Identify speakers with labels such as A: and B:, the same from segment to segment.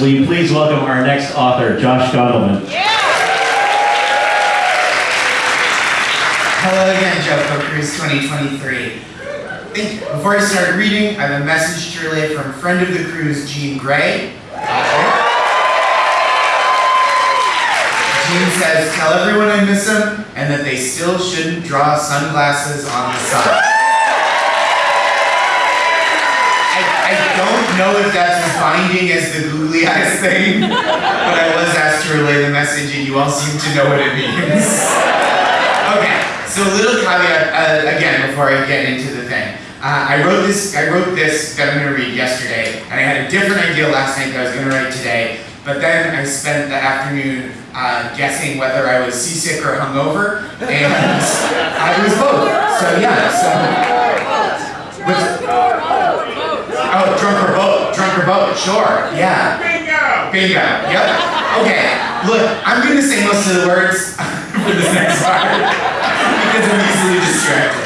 A: Will you please welcome our next author, Josh Gondelman.
B: Hello again, JoCo Cruise 2023. Thank you. Before I start reading, I have a message to relay from friend of the cruise, Jean Grae. Jean says, tell everyone I miss them and that they still shouldn't draw sunglasses on the sun. I, don't know if that's as binding as the googly eyes thing, but I was asked to relay the message and you all seem to know what it means. Okay, so a little caveat uh, again before I get into the thing. Uh, I wrote this. I wrote this that I'm going to read yesterday, and I had a different idea last night that I was going to write today. But then I spent the afternoon uh, guessing whether I was seasick or hungover, and I was both. So yeah. So. What's- Oh, drunk or boat. Drunk or boat. Sure. Yeah.
C: Bingo!
B: Bingo. Yep. Okay. Look, I'm going to say most of the words for this next part because I'm easily distracted.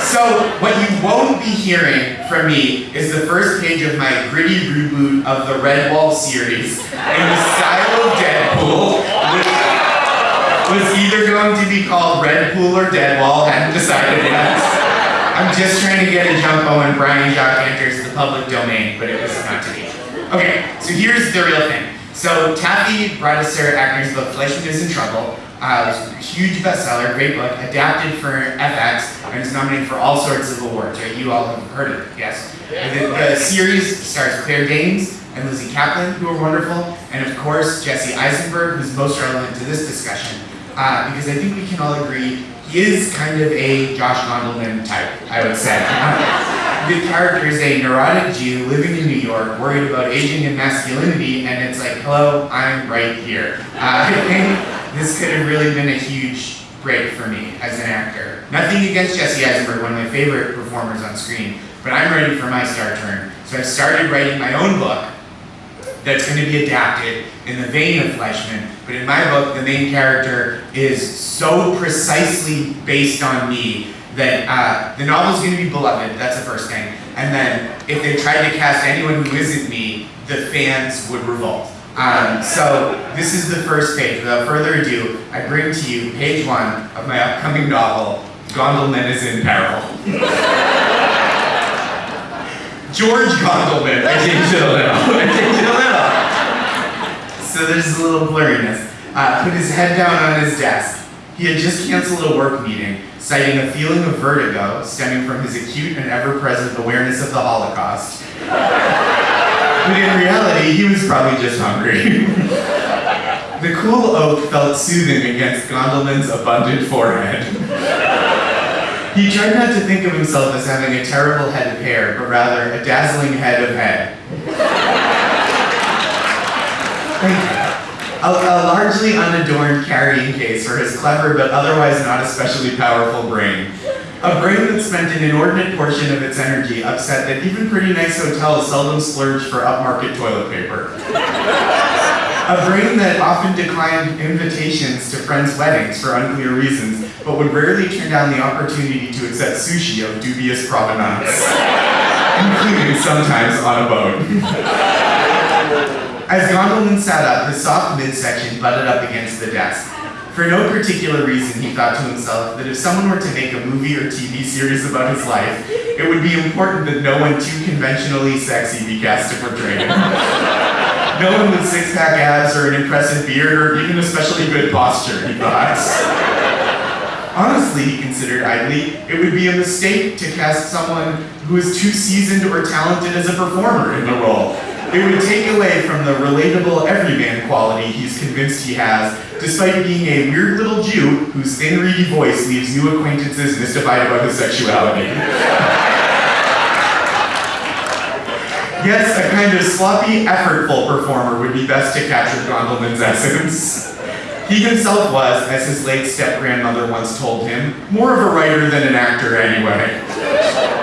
B: So, what you won't be hearing from me is the first page of my gritty reboot of the Redwall series in the style of Deadpool, which was either going to be called Redpool or Deadwall, hadn't decided yet. I'm just trying to get a jump on when Brian Jacques enters the public domain, but it was not to be. Okay, so here's the real thing. So Taffy Brodesser-Akner's book Fleishman is in Trouble. Uh, it was a huge bestseller, great book, adapted for FX, and is nominated for all sorts of awards. Right? You all have heard of it, yes. The, the series stars Claire Danes and Lizzy Caplan, who are wonderful, and of course Jesse Eisenberg, who's most relevant to this discussion, uh, because I think we can all agree is kind of a Josh Gondelman type, I would say. the character is a neurotic Jew living in New York, worried about aging and masculinity, and it's like, hello, I'm right here. Uh, I think this could have really been a huge break for me as an actor. Nothing against Jesse Eisenberg, one of my favorite performers on screen, but I'm ready for my star turn. So I started writing my own book that's going to be adapted in the vein of Fleishman, but in my book, the main character is so precisely based on me that uh, the novel's going to be beloved, that's the first thing. And then if they tried to cast anyone who isn't me, the fans would revolt. Um, so this is the first page. Without further ado, I bring to you page one of my upcoming novel, Gondelman is in Peril. George Gondelman, I changed it a little. I changed it a little. So there's a little blurriness. Uh, put his head down on his desk. He had just canceled a work meeting, citing a feeling of vertigo stemming from his acute and ever-present awareness of the Holocaust. But in reality, he was probably just hungry. the cool oak felt soothing against Gondelman's abundant forehead. He tried not to think of himself as having a terrible head of hair, but rather a dazzling head of head. A, a largely unadorned carrying case for his clever but otherwise not especially powerful brain. A brain that spent an inordinate portion of its energy upset that even pretty nice hotels seldom splurge for upmarket toilet paper. A brain that often declined invitations to friends' weddings for unclear reasons, but would rarely turn down the opportunity to accept sushi of dubious provenance, including sometimes on a boat. As Gondelman sat up, his soft midsection butted up against the desk. For no particular reason, he thought to himself that if someone were to make a movie or TV series about his life, it would be important that no one too conventionally sexy be cast to portray him. No one with six-pack abs or an impressive beard or even especially good posture, he thought. Honestly, he considered idly, it would be a mistake to cast someone who is too seasoned or talented as a performer in the role. It would take away from the relatable everyman quality he's convinced he has, despite being a weird little Jew whose thin, reedy voice leaves new acquaintances mystified about his sexuality. Yes, a kind of sloppy, effortful performer would be best to capture Gondelman's essence. He himself was, as his late step-grandmother once told him, more of a writer than an actor anyway.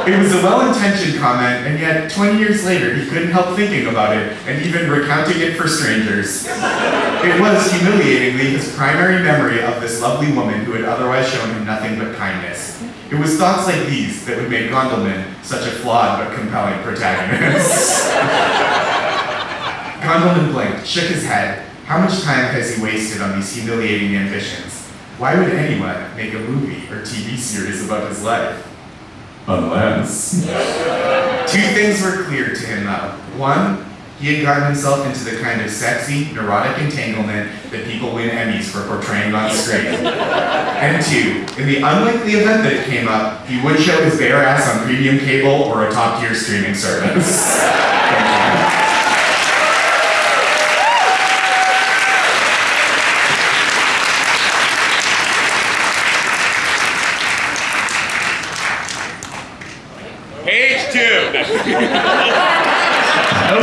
B: It was a well-intentioned comment, and yet 20 years later he couldn't help thinking about it and even recounting it for strangers. It was, humiliatingly, his primary memory of this lovely woman who had otherwise shown him nothing but kindness. It was thoughts like these that would make Gondelman such a flawed but compelling protagonist. Gondelman blinked, shook his head. How much time has he wasted on these humiliating ambitions? Why would anyone make a movie or TV series about his life? Unless. Two things were clear to him though. One, he had gotten himself into the kind of sexy, neurotic entanglement that people win Emmys for portraying on screen. And two, in the unlikely event that it came up, he would show his bare ass on premium cable or a top tier streaming service.
A: No,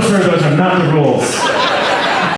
A: sir, those are not the rules.